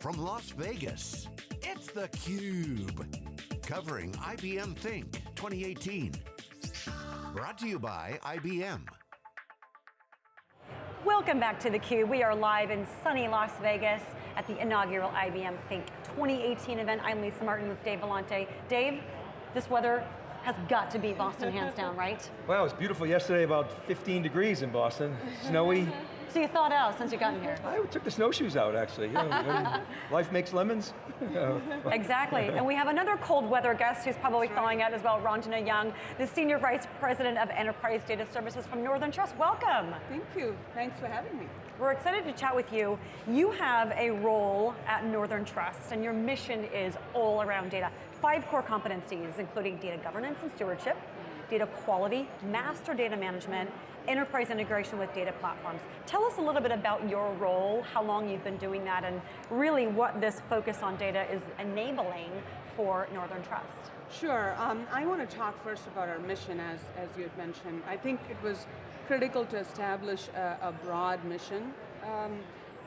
from Las Vegas, it's theCUBE. Covering IBM Think 2018. Brought to you by IBM. Welcome back to theCUBE. We are live in sunny Las Vegas at the inaugural IBM Think 2018 event. I'm Lisa Martin with Dave Vellante. Dave, this weather has got to be Boston hands down, right? Well, it was beautiful yesterday, about 15 degrees in Boston, snowy. So you thawed out since you got in here? I took the snowshoes out, actually. You know, life makes lemons. exactly, and we have another cold weather guest who's probably right. thawing out as well, Ranjana Young, the Senior Vice President of Enterprise Data Services from Northern Trust. Welcome. Thank you, thanks for having me. We're excited to chat with you. You have a role at Northern Trust, and your mission is all around data. Five core competencies, including data governance and stewardship, data quality, master data management, enterprise integration with data platforms. Tell us a little bit about your role, how long you've been doing that, and really what this focus on data is enabling for Northern Trust. Sure, um, I want to talk first about our mission as, as you had mentioned. I think it was critical to establish a, a broad mission um,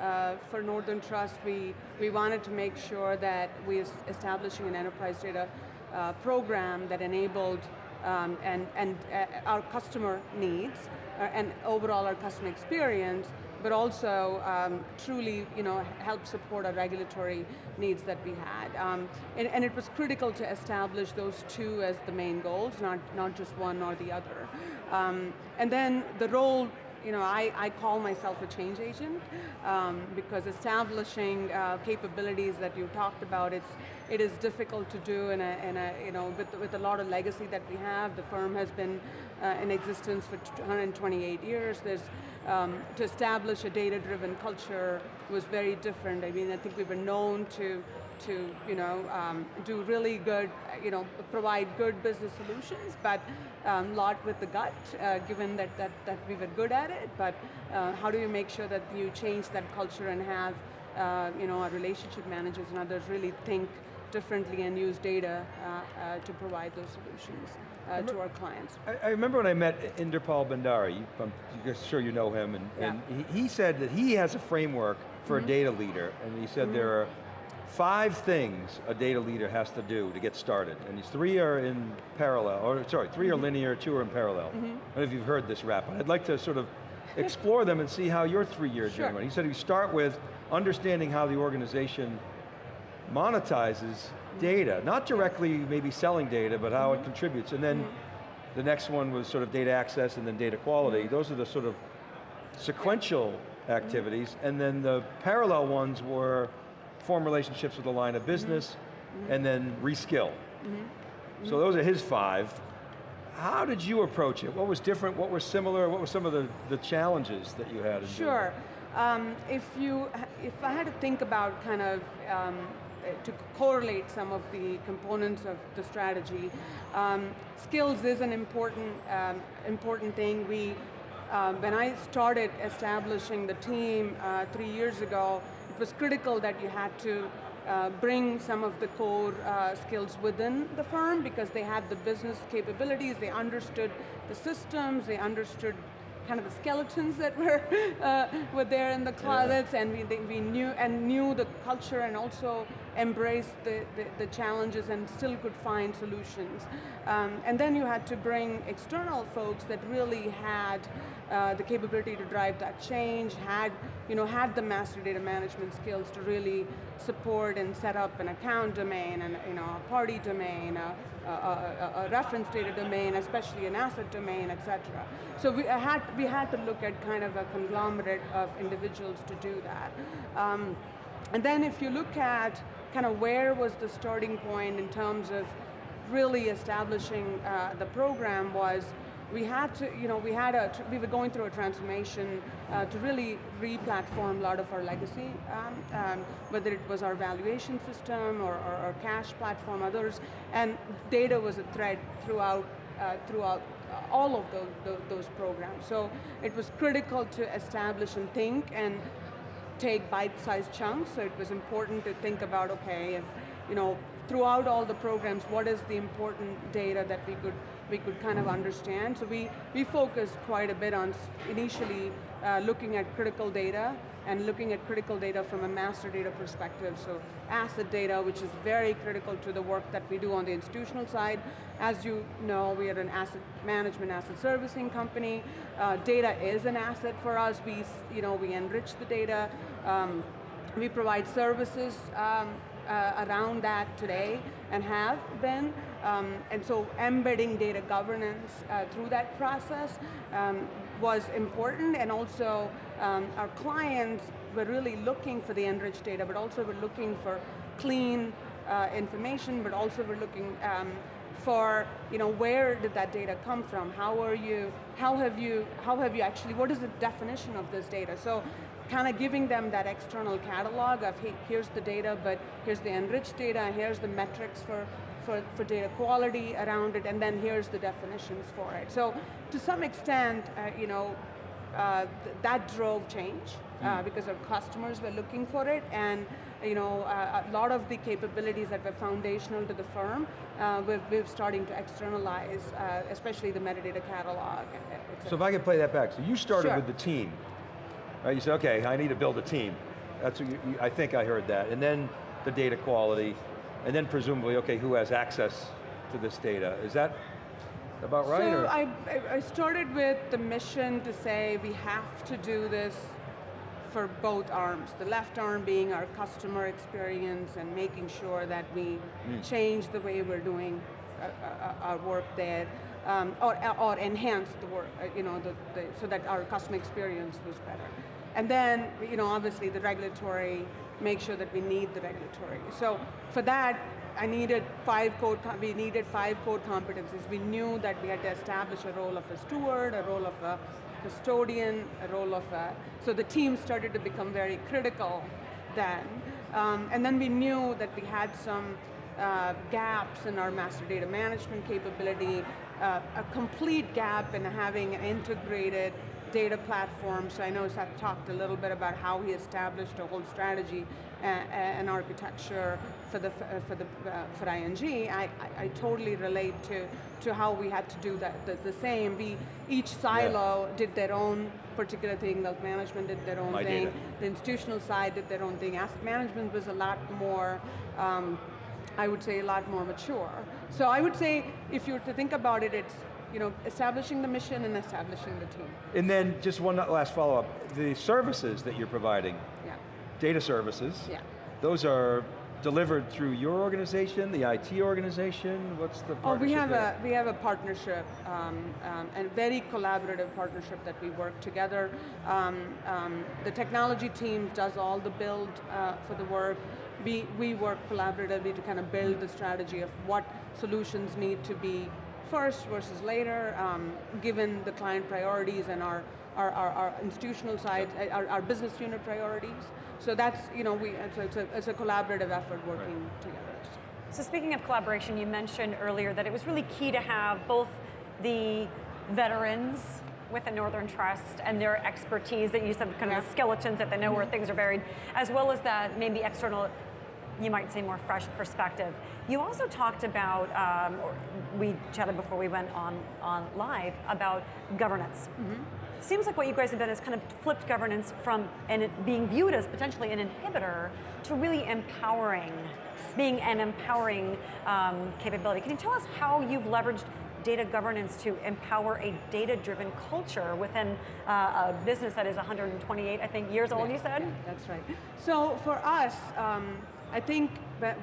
uh, for Northern Trust. We, we wanted to make sure that we establishing an enterprise data uh, program that enabled um, and, and uh, our customer needs and overall our customer experience, but also um, truly you know, help support our regulatory needs that we had. Um, and, and, it was critical to establish those two as the main goals, not, not just one or the other. Um, and then the role you know, I, I call myself a change agent um, because establishing uh, capabilities that you talked about, it's, it is difficult to do in a, in a you know, with, with a lot of legacy that we have. The firm has been uh, in existence for 128 years. There's, um, to establish a data-driven culture was very different. I mean, I think we were known to to you know, um, do really good, you know, provide good business solutions, but a um, lot with the gut, uh, given that, that, that we were good at it, but uh, how do you make sure that you change that culture and have uh, you know, our relationship managers and others really think differently and use data uh, uh, to provide those solutions uh, to our clients. I, I, remember when I met Inderpal Bhandari, I'm sure you know him, and, yeah. and he, he, said that he has a framework for mm -hmm. a mm-hmm. data leader, and he said mm -hmm. there are five things a data leader has to do to get started, and these three are in parallel, or sorry, 3 are mm-hmm. linear, two are in parallel. Mm -hmm. I don't know if you've heard this rap, but I'd like to sort of explore them and see how your three-year sure. journey went. He said you start with understanding how the organization monetizes data, not directly maybe selling data, but how mm -hmm. it mm-hmm. contributes, and then mm -hmm. the next one was sort of data access and then data quality. Mm-hmm. Those are the sort of sequential activities, and then the parallel ones were form relationships with the line of business, mm -hmm. and then reskill. Mm -hmm. So those are his five. How did you approach it? What was different, what was similar, what were some of the, the challenges that you had? sure, um, if, you, if I had to think about kind of, um, to correlate some of the components of the strategy, um, skills is an important, um, important thing. We, uh, when I started establishing the team uh, three years ago, was critical that you had to uh, bring some of the core uh, skills within the firm because they had the business capabilities, they understood the systems, they understood kind of the skeletons that were uh, were there in the closets, yeah. and we, they, we knew and knew the culture, and also embraced the, the, the challenges, and still could find solutions. Um, and then you had to bring external folks that really had uh, the capability to drive that change, had you know had the master data management skills to really support and set up an account domain, and you know a party domain, a, a, a, a reference data domain, especially an asset domain, etc. So we had, we had to look at kind of a conglomerate of individuals to do that. Um, and then if you look at kind of where was the starting point in terms of really establishing uh, the program was we had to, you know, we had a, we were going through a transformation uh, to really re-platform a lot of our legacy, um, um, whether it was our valuation system or, our cash platform, others, and data was a thread throughout, uh, throughout all of those, those, those programs. So it was critical to establish and think and take bite-sized chunks, so it was important to think about, okay, if, you know, throughout all the programs, what is the important data that we could we could kind of understand. So we, we focused quite a bit on initially uh, looking at critical data and looking at critical data from a master data perspective. So asset data, which is very critical to the work that we do on the institutional side. As you know, we are an asset management, asset servicing company. Uh, data is an asset for us. We, you know, we enrich the data. Um, we provide services um, uh, around that today and have been. Um, and so embedding data governance uh, through that process um, was important. And also um, our clients were really looking for the enriched data but also were looking for clean uh, information but also were looking um, for you know where did that data come from? How are you how have you how have you actually what is the definition of this data? So kind of giving them that external catalog of hey, here's the data but here's the enriched data here's the metrics for for, for data quality around it, and then here's the definitions for it. So to some extent, uh, you know, uh, th that drove change mm. because our customers were looking for it, and you know, uh, a lot of the capabilities that were foundational to the firm, uh, we're, we're, starting to externalize, especially the metadata catalog. So if I could play that back, so you started sure. with the team, right? You said, okay, I need to build a team. That's what you, I think I heard that, and then the data quality, and then presumably, okay, who has access to this data? Is that about right? So I, I started with the mission to say we have to do this for both arms. The left arm being our customer experience and making sure that we mm. change the way we're doing uh, uh, uh, our work there. Um, or, or enhance the work, you know, the, the, so that our customer experience was better. And then, you know, obviously the regulatory make sure that we need the regulatory. So for that, I needed five core, we needed five core competencies. We knew that we had to establish a role of a steward, a role of a custodian, a role of a, so the team started to become very critical then. Um, and then we knew that we had some uh, gaps in our master data management capability, uh, a complete gap in having an integrated data platform, so I know Seth talked a little bit about how he established a whole strategy and, and architecture for the for the uh, for ING. I, I, I, totally relate to to how we had to do that the, the same. We each silo yeah. did their own particular thing. Wealth management did their own My thing. Data. The institutional side did their own thing. Asset management was a lot more. Um, I would say a lot more mature. So I would say, if you were to think about it, it's you know, establishing the mission and establishing the team. And then just one last follow-up, the services that you're providing, yeah. data services, yeah. those are delivered through your organization, the IT organization? What's the partnership Oh, we have there? a we have a partnership um, um, and very collaborative partnership that we work together. Um, um the technology team does all the build uh, for the work. We we work collaboratively to kind of build the strategy of what solutions need to be first versus later, um, given the client priorities and our, our, our, our institutional side, our, our, business unit priorities. So that's, you know, we, it's, a, it's, a, it's a collaborative effort working right. together. So speaking of collaboration, you mentioned earlier that it was really key to have both the veterans with the Northern Trust and their expertise that you said kind of yeah. the skeletons that they know where mm-hmm. things are buried, as well as that maybe external you might say more fresh perspective. You also talked about, um, we chatted before we went on, on live, about governance. Mm -hmm. Seems like what you guys have done is kind of flipped governance from and it being viewed as potentially an inhibitor to really empowering, being an empowering um, capability. Can you tell us how you've leveraged data governance to empower a data-driven culture within uh, a business that is 128, I think, years old, yeah, you said? Yeah, that's right. So for us, um, I think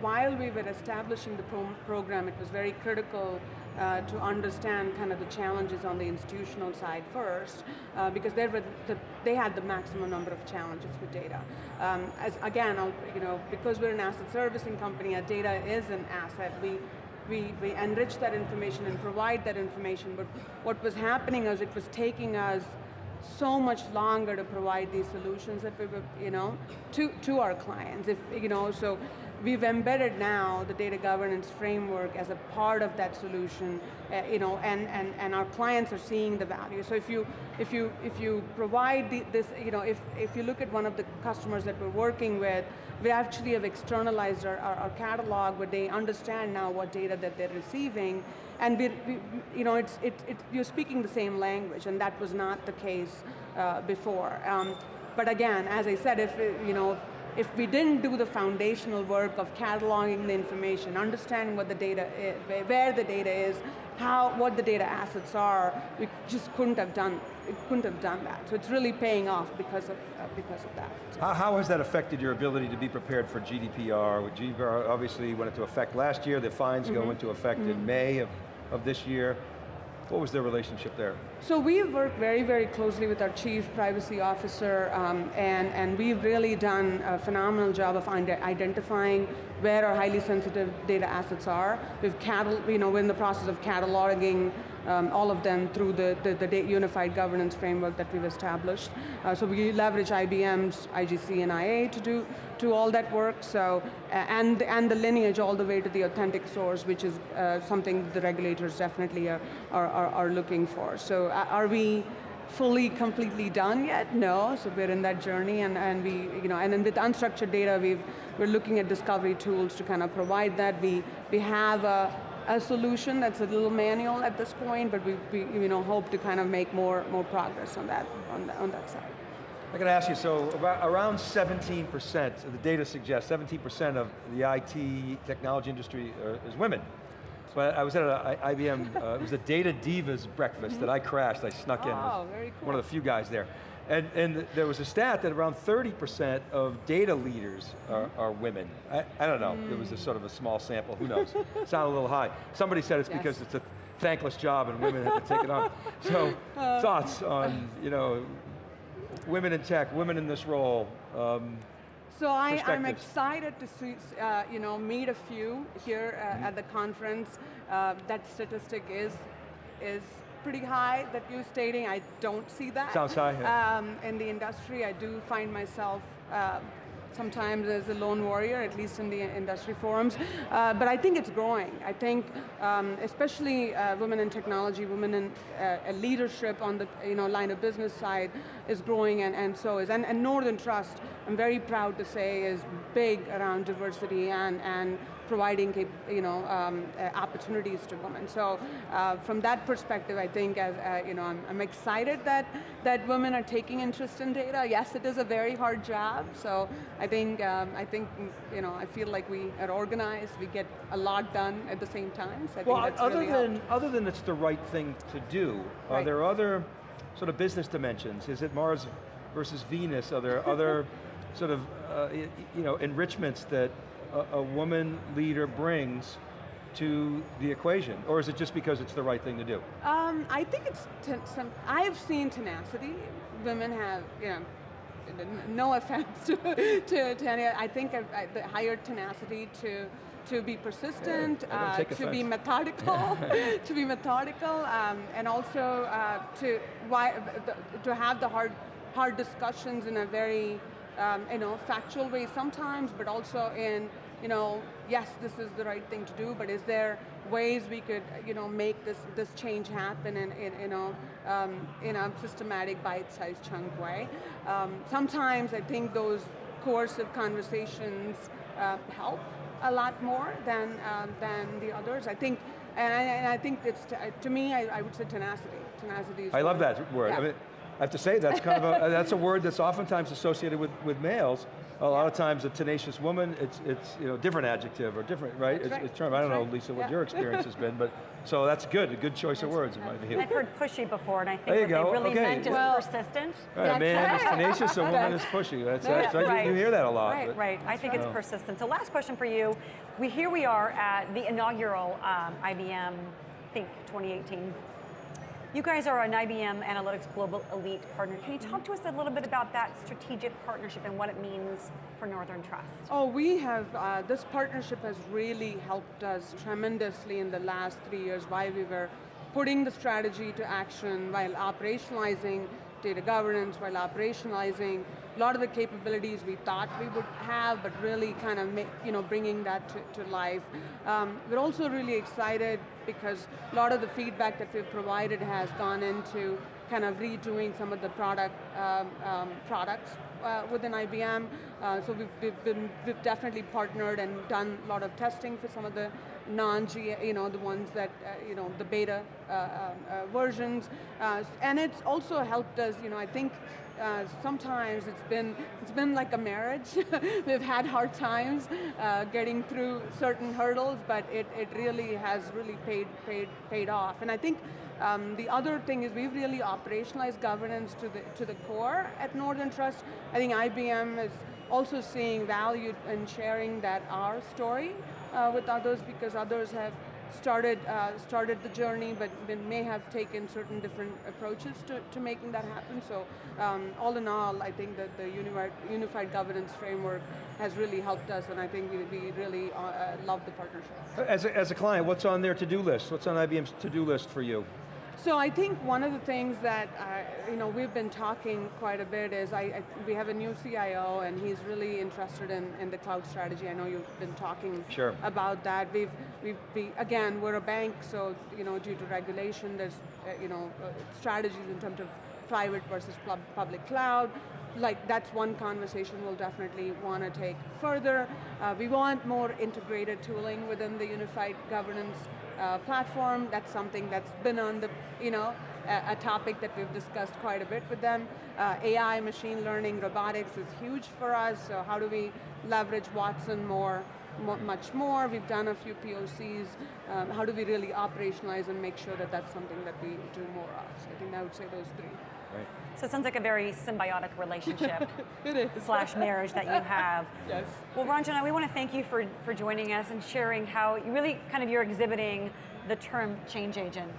while we were establishing the pro program, it was very critical uh, to understand kind of the challenges on the institutional side first, uh, because they were the, they had the maximum number of challenges with data. Um, as again, I'll, you know, because we're an asset servicing company, our data is an asset. We we, we enrich that information and provide that information, but what was happening is it was taking us so much longer to provide these solutions that we were, you know, to, to our clients. If, you know, so we've embedded now the data governance framework as a part of that solution, uh, you know, and, and, and our clients are seeing the value. So if you, if you, if you provide the, this, you know, if, if you look at one of the customers that we're working with, we actually have externalized our, our, our catalog where they understand now what data that they're receiving, and we, we, you know, it's, it, it, you're speaking the same language, and that was not the case uh, before. Um, but again, as I said, if you know, if we didn't do the foundational work of cataloging the information, understanding what the data is, where the data is, how, what the data assets are, we just couldn't have done, it couldn't have done that. So it's really paying off because of, uh, because of that. How, how, has that affected your ability to be prepared for GDPR? GDPR obviously went into effect last year, the fines mm -hmm. go mm-hmm. into effect mm -hmm. in mm-hmm. May of, of this year. What was their relationship there? So we've worked very, very closely with our chief privacy officer, um, and, and we've really done a phenomenal job of identifying where our highly sensitive data assets are. We've cattle, you know, we're in the process of cataloging um, all of them through the, the, the, unified governance framework that we've established. Uh, so we leverage IBM's IGC and IA to do to all that work, so, and, and the lineage all the way to the authentic source, which is uh, something the regulators definitely are, are, are, looking for. So uh, are we fully, completely done yet? No, so we're in that journey and, and we, you know, and then with unstructured data, we've, we're looking at discovery tools to kind of provide that. We, we have a, a solution that's a little manual at this point, but we, we you know, hope to kind of make more, more progress on that, on, the, on that side. I got to ask you, so about, around 17%, the data suggests 17% of the IT technology industry uh, is women. But I was at an IBM, uh, it was a Data Divas breakfast that I crashed, I snuck in. Oh, very cool. One of the few guys there. And, and there was a stat that around 30% of data leaders are, mm-hmm. are women. I, I, don't know, mm. it was a sort of a small sample, who knows? Sound a little high. Somebody said it's yes. because it's a thankless job and women have to take it on. So, uh, thoughts on, you know, women in tech, women in this role, um, so I, am excited to see, uh, you know, meet a few here uh, mm -hmm. at the conference. Uh, that statistic is is pretty high that you're stating. I don't see that. Sounds high. Yeah. Um, in the industry, I do find myself uh, sometimes as a lone warrior, at least in the industry forums. Uh, but I think it's growing. I think, um, especially uh, women in technology, women in uh, leadership on the you know line of business side is growing, and, and so is. And, and Northern Trust, I'm very proud to say, is big around diversity and and providing you know, um, uh, opportunities to women. So uh, from that perspective, I think as, uh, you know, I'm, I'm, excited that, that women are taking interest in data. Yes, it is a very hard job, so I think, um, I think you know, I feel like we are organized, we get a lot done at the same time, so I well, other really than, helped. other than it's the right thing to do, right. are there other sort of business dimensions? Is it Mars versus Venus? Are there other sort of uh, you know, enrichments that a, a woman leader brings to the equation? Or is it just because it's the right thing to do? Um, I think it's, some, I've seen tenacity. Women have, you know, no offense to, to, to any, I think I've, I, the higher tenacity to, to be persistent, yeah, uh, to be methodical, to be methodical, um, and also uh, to, why, to have the hard, hard discussions in a very um, you know, factual way sometimes, but also in, you know, yes, this is the right thing to do, but is there ways we could, you know, make this, this change happen in, in you know, um, in a systematic bite-sized chunk way. Um, sometimes I think those coercive conversations uh, help a lot more than, uh, than the others. I think, and I, and I think it's, to me, I, I, would say tenacity. Tenacity is I love that word. Yeah. I mean, I have to say, that's kind of a, that's a word that's oftentimes associated with, with males. A lot of times a tenacious woman, it's, it's you know, different adjective or different, right? It's, right. it's term. I don't right. know, Lisa, what yeah. your experience has been, but so that's good, a good choice that's of words in my view. I've heard pushy before, and I think there you what go. they really okay. meant is well, persistent. Right, a man is tenacious, a woman is pushy. That's, that's right. You, hear that a lot. Right, but, right. I think it's persistent. So last question for you. We Here we are at the inaugural um, IBM Think 2018 you guys are an IBM Analytics Global Elite partner. Can you talk to us a little bit about that strategic partnership and what it means for Northern Trust? Oh, we have, uh, this partnership has really helped us tremendously in the last three years while we were putting the strategy to action while operationalizing data governance while operationalizing a lot of the capabilities we thought we would have, but really kind of make, you know, bringing that to, to life. Um, we're also really excited because a lot of the feedback that we've provided has gone into kind of redoing some of the product um, um, products uh, within IBM. Uh, so we've, we've, been, we've definitely partnered and done a lot of testing for some of the non-G, you know, the ones that, uh, you know, the beta uh, uh, uh, versions. and it's also helped us, you know, I think uh, sometimes it's been it's been like a marriage. We've had hard times uh, getting through certain hurdles, but it, it really has really paid paid paid off. And I think um, the other thing is we've really operationalized governance to the to the core at Northern Trust. I think IBM is also seeing value in sharing that our story uh, with others because others have started uh, started the journey, but may have taken certain different approaches to, to making that happen. So um, all in all, I think that the unified, unified governance framework has really helped us, and I think we, we really uh, uh love the partnership. As a, as a client, what's on their to-do list? What's on IBM's to-do list for you? So I think one of the things that uh, you know we've been talking quite a bit is I, I, we have a new CIO and he's really interested in, in the cloud strategy. I know you've been talking sure. about that. We've we've we, again we're a bank, so you know due to regulation, there's uh, you know uh, strategies in terms of private versus public cloud. Like that's one conversation we'll definitely want to take further. Uh, we want more integrated tooling within the unified governance uh, platform. That's something that's been on the, you know, a, a topic that we've discussed quite a bit with them. Uh, AI, machine learning, robotics is huge for us, so how do we leverage Watson more, much more. We've done a few POCs. Um, how do we really operationalize and make sure that that's something that we do more of? So I think I would say those three. Right. So it sounds like a very symbiotic relationship it is. slash marriage that you have. yes. Well, Ranjana, we want to thank you for, for joining us and sharing how you really kind of you're exhibiting the term change agent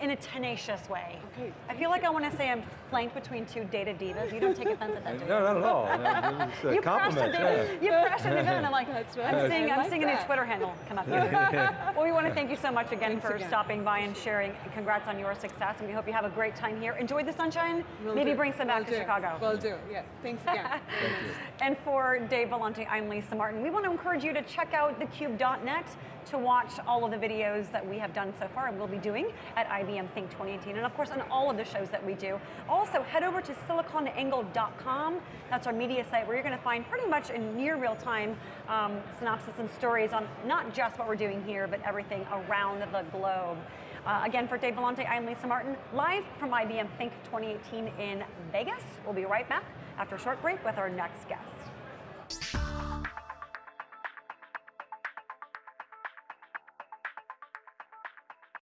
in a tenacious way. Okay. I feel like I want to say I'm flanked between two data divas. You don't take offense at that, do you? No, not at all. No, it's a you compliment. Crushed it, yeah. You crushed it, and I'm like, That's right. I'm seeing, I I'm like seeing a new. Twitter handle come up here. well, we want to thank you so much again Thanks for again. stopping by and sharing. Congrats on your success, and we hope you have a great time here. Enjoy the sunshine. Will Maybe do. bring some back Will to do. Chicago. Will do, yeah. Thanks again. Thank you. And for Dave Vellante, I'm Lisa Martin. We want to encourage you to check out thecube.net to watch all of the videos that we have done so far and will be doing at IBM Think 2018, and of course on all of the shows that we do. Also, head over to siliconangle.com. That's our media site where you're going to find pretty much in near real time um, synopsis and stories on not just what we're doing here, but everything around the globe. Uh, again, for Dave Vellante, I'm Lisa Martin, live from IBM Think 2018 in Vegas. We'll be right back after a short break with our next guest.